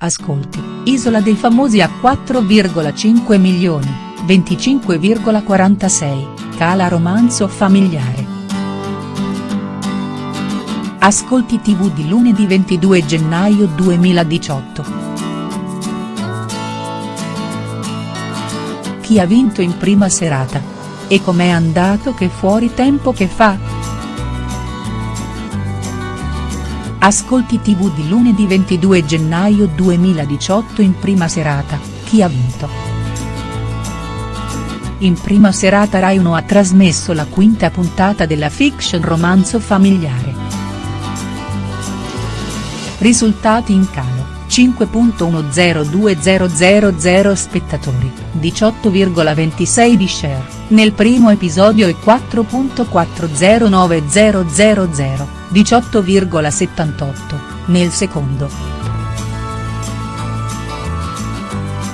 Ascolti, Isola dei Famosi a 4,5 milioni, 25,46, cala romanzo familiare. Ascolti tv di lunedì 22 gennaio 2018. Chi ha vinto in prima serata? E com'è andato che fuori tempo che fa?. Ascolti tv di lunedì 22 gennaio 2018 in prima serata, chi ha vinto?. In prima serata Rai 1 ha trasmesso la quinta puntata della fiction romanzo familiare. Risultati in calo, 5.102000 spettatori, 18,26 di share, nel primo episodio e 4.409000 18,78, nel secondo.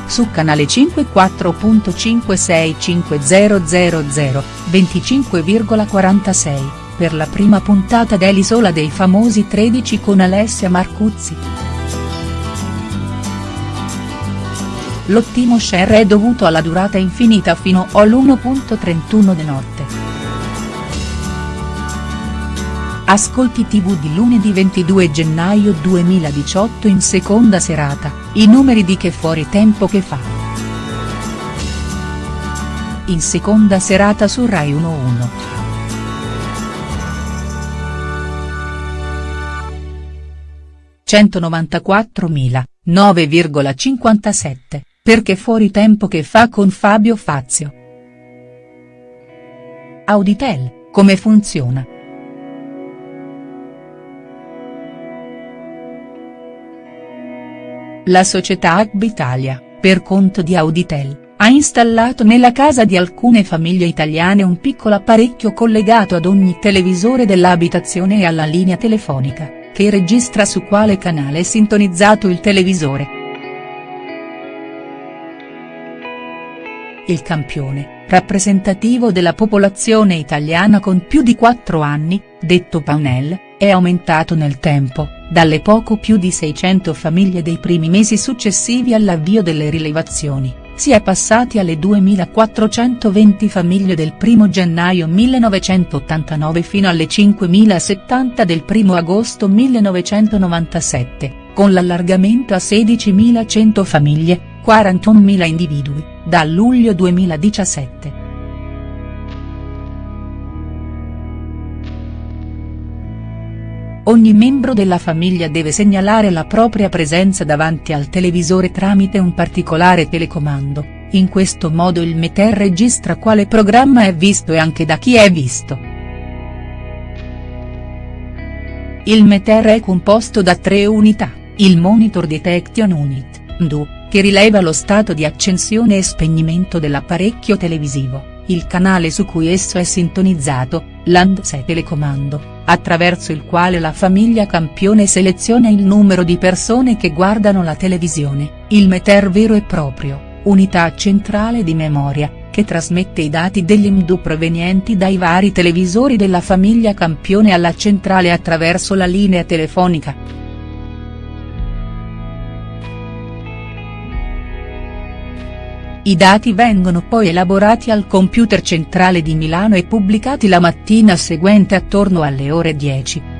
Su canale 5 4.565000, 25,46, per la prima puntata dell'Isola dei Famosi 13 con Alessia Marcuzzi. L'ottimo share è dovuto alla durata infinita fino all'1.31 di notte. Ascolti tv di lunedì 22 gennaio 2018 in seconda serata, i numeri di Che fuori tempo che fa. In seconda serata su Rai 11. ...194.000, 9,57, perché fuori tempo che fa con Fabio Fazio. Auditel, come funziona?. La società Italia, per conto di Auditel, ha installato nella casa di alcune famiglie italiane un piccolo apparecchio collegato ad ogni televisore dell'abitazione e alla linea telefonica, che registra su quale canale è sintonizzato il televisore. Il campione, rappresentativo della popolazione italiana con più di 4 anni, detto Paunel, è aumentato nel tempo, dalle poco più di 600 famiglie dei primi mesi successivi all'avvio delle rilevazioni, si è passati alle 2420 famiglie del 1 gennaio 1989 fino alle 5070 del 1 agosto 1997, con l'allargamento a 16.100 famiglie, 41.000 individui, da luglio 2017. Ogni membro della famiglia deve segnalare la propria presenza davanti al televisore tramite un particolare telecomando, in questo modo il Meter registra quale programma è visto e anche da chi è visto. Il Meter è composto da tre unità, il Monitor Detection Unit, MDU, che rileva lo stato di accensione e spegnimento dell'apparecchio televisivo il canale su cui esso è sintonizzato, l'Andse telecomando, attraverso il quale la famiglia campione seleziona il numero di persone che guardano la televisione, il meter vero e proprio, unità centrale di memoria, che trasmette i dati degli MDU provenienti dai vari televisori della famiglia campione alla centrale attraverso la linea telefonica. I dati vengono poi elaborati al computer centrale di Milano e pubblicati la mattina seguente attorno alle ore 10.